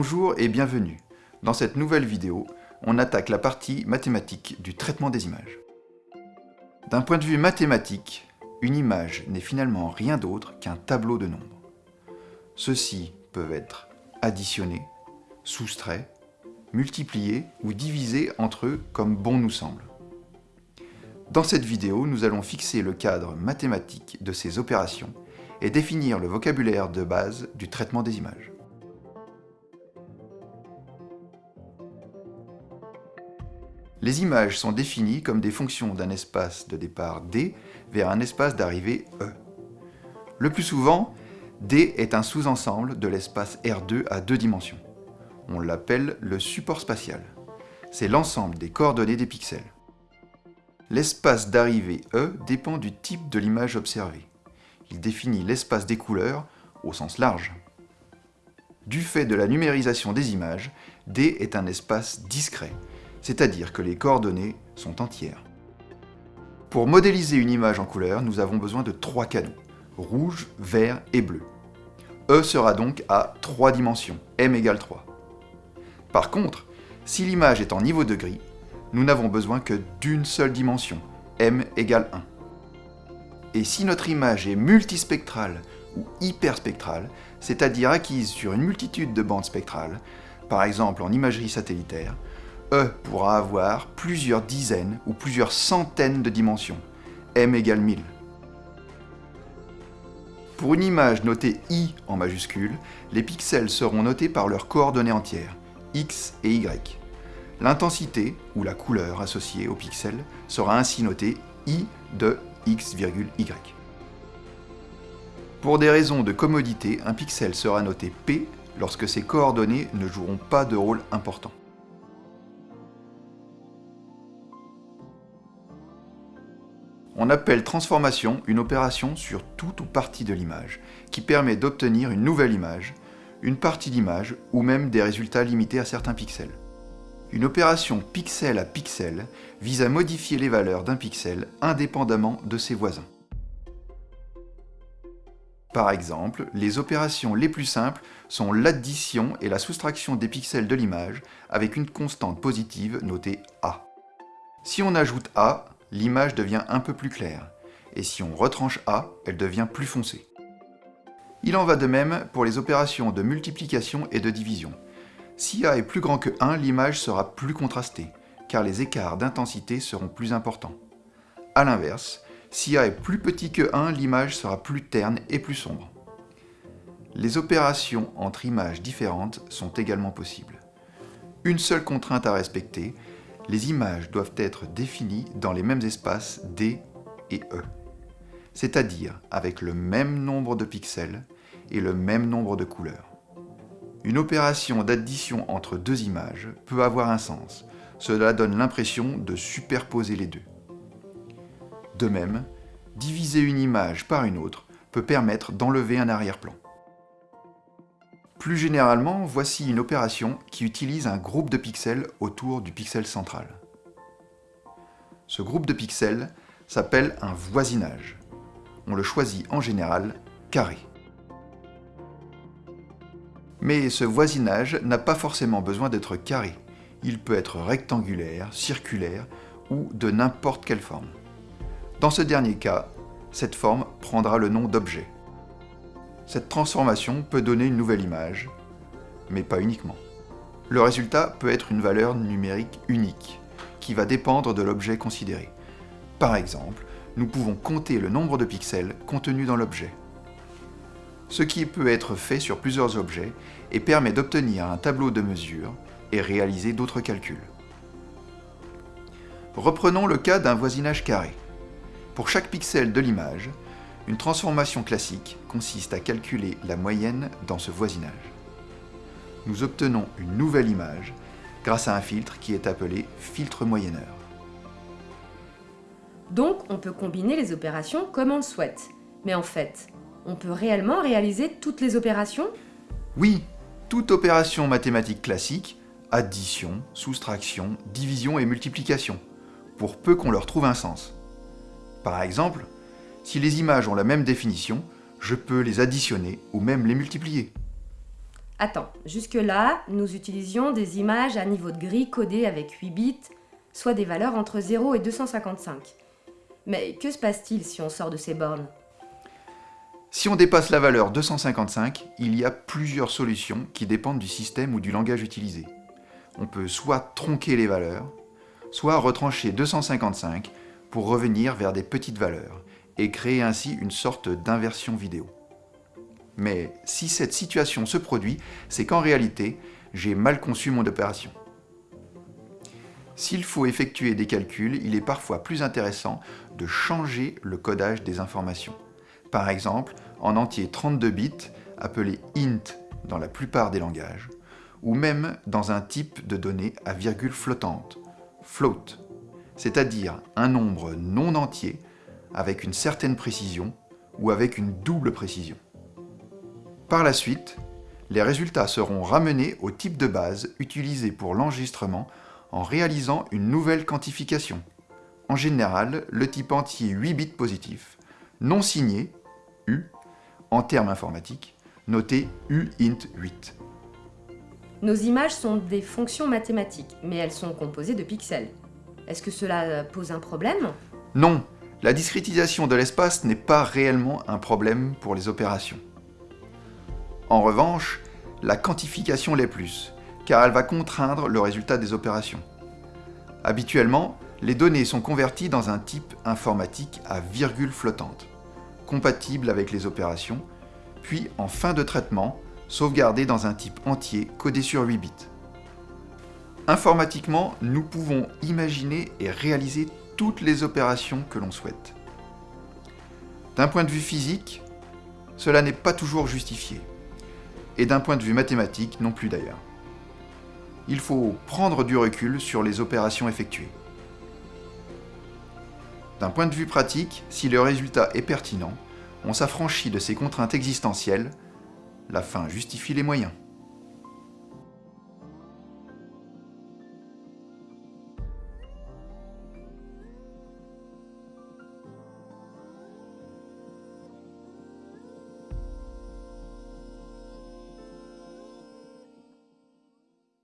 Bonjour et bienvenue. Dans cette nouvelle vidéo, on attaque la partie mathématique du traitement des images. D'un point de vue mathématique, une image n'est finalement rien d'autre qu'un tableau de nombres. Ceux-ci peuvent être additionnés, soustraits, multipliés ou divisés entre eux comme bon nous semble. Dans cette vidéo, nous allons fixer le cadre mathématique de ces opérations et définir le vocabulaire de base du traitement des images. Les images sont définies comme des fonctions d'un espace de départ D vers un espace d'arrivée E. Le plus souvent, D est un sous-ensemble de l'espace R2 à deux dimensions. On l'appelle le support spatial. C'est l'ensemble des coordonnées des pixels. L'espace d'arrivée E dépend du type de l'image observée. Il définit l'espace des couleurs au sens large. Du fait de la numérisation des images, D est un espace discret, c'est-à-dire que les coordonnées sont entières. Pour modéliser une image en couleur, nous avons besoin de trois canaux, rouge, vert et bleu. E sera donc à trois dimensions, m égale 3. Par contre, si l'image est en niveau de gris, nous n'avons besoin que d'une seule dimension, m égale 1. Et si notre image est multispectrale ou hyperspectrale, c'est-à-dire acquise sur une multitude de bandes spectrales, par exemple en imagerie satellitaire, E pourra avoir plusieurs dizaines ou plusieurs centaines de dimensions, m égale 1000. Pour une image notée i en majuscule, les pixels seront notés par leurs coordonnées entières, x et y. L'intensité, ou la couleur associée au pixel, sera ainsi notée i de x, y. Pour des raisons de commodité, un pixel sera noté p lorsque ses coordonnées ne joueront pas de rôle important. On appelle transformation une opération sur toute ou partie de l'image, qui permet d'obtenir une nouvelle image, une partie d'image ou même des résultats limités à certains pixels. Une opération pixel à pixel vise à modifier les valeurs d'un pixel indépendamment de ses voisins. Par exemple, les opérations les plus simples sont l'addition et la soustraction des pixels de l'image avec une constante positive notée A. Si on ajoute A, l'image devient un peu plus claire, et si on retranche A, elle devient plus foncée. Il en va de même pour les opérations de multiplication et de division. Si A est plus grand que 1, l'image sera plus contrastée, car les écarts d'intensité seront plus importants. A l'inverse, si A est plus petit que 1, l'image sera plus terne et plus sombre. Les opérations entre images différentes sont également possibles. Une seule contrainte à respecter, les images doivent être définies dans les mêmes espaces D et E, c'est-à-dire avec le même nombre de pixels et le même nombre de couleurs. Une opération d'addition entre deux images peut avoir un sens, cela donne l'impression de superposer les deux. De même, diviser une image par une autre peut permettre d'enlever un arrière-plan. Plus généralement, voici une opération qui utilise un groupe de pixels autour du pixel central. Ce groupe de pixels s'appelle un voisinage. On le choisit en général carré. Mais ce voisinage n'a pas forcément besoin d'être carré. Il peut être rectangulaire, circulaire ou de n'importe quelle forme. Dans ce dernier cas, cette forme prendra le nom d'objet. Cette transformation peut donner une nouvelle image, mais pas uniquement. Le résultat peut être une valeur numérique unique, qui va dépendre de l'objet considéré. Par exemple, nous pouvons compter le nombre de pixels contenus dans l'objet. Ce qui peut être fait sur plusieurs objets et permet d'obtenir un tableau de mesure et réaliser d'autres calculs. Reprenons le cas d'un voisinage carré. Pour chaque pixel de l'image, une transformation classique consiste à calculer la moyenne dans ce voisinage. Nous obtenons une nouvelle image grâce à un filtre qui est appelé filtre moyenneur. Donc, on peut combiner les opérations comme on le souhaite. Mais en fait, on peut réellement réaliser toutes les opérations? Oui, toute opération mathématique classique, addition, soustraction, division et multiplication, pour peu qu'on leur trouve un sens. Par exemple, si les images ont la même définition, je peux les additionner ou même les multiplier. Attends, jusque-là, nous utilisions des images à niveau de gris codées avec 8 bits, soit des valeurs entre 0 et 255. Mais que se passe-t-il si on sort de ces bornes? Si on dépasse la valeur 255, il y a plusieurs solutions qui dépendent du système ou du langage utilisé. On peut soit tronquer les valeurs, soit retrancher 255 pour revenir vers des petites valeurs et créer ainsi une sorte d'inversion vidéo. Mais si cette situation se produit, c'est qu'en réalité, j'ai mal conçu mon opération. S'il faut effectuer des calculs, il est parfois plus intéressant de changer le codage des informations. Par exemple, en entier 32 bits, appelé int dans la plupart des langages, ou même dans un type de données à virgule flottante, float, c'est-à-dire un nombre non entier avec une certaine précision ou avec une double précision. Par la suite, les résultats seront ramenés au type de base utilisé pour l'enregistrement en réalisant une nouvelle quantification. En général, le type entier 8 bits positif, non signé, U, en termes informatiques, noté UINT8. Nos images sont des fonctions mathématiques, mais elles sont composées de pixels. Est-ce que cela pose un problème? Non, la discrétisation de l'espace n'est pas réellement un problème pour les opérations. En revanche, la quantification l'est plus, car elle va contraindre le résultat des opérations. Habituellement, les données sont converties dans un type informatique à virgule flottante, compatible avec les opérations, puis en fin de traitement, sauvegardées dans un type entier codé sur 8 bits. Informatiquement, nous pouvons imaginer et réaliser toutes les opérations que l'on souhaite. D'un point de vue physique, cela n'est pas toujours justifié, et d'un point de vue mathématique non plus d'ailleurs il faut prendre du recul sur les opérations effectuées. D'un point de vue pratique, si le résultat est pertinent, on s'affranchit de ces contraintes existentielles, la fin justifie les moyens.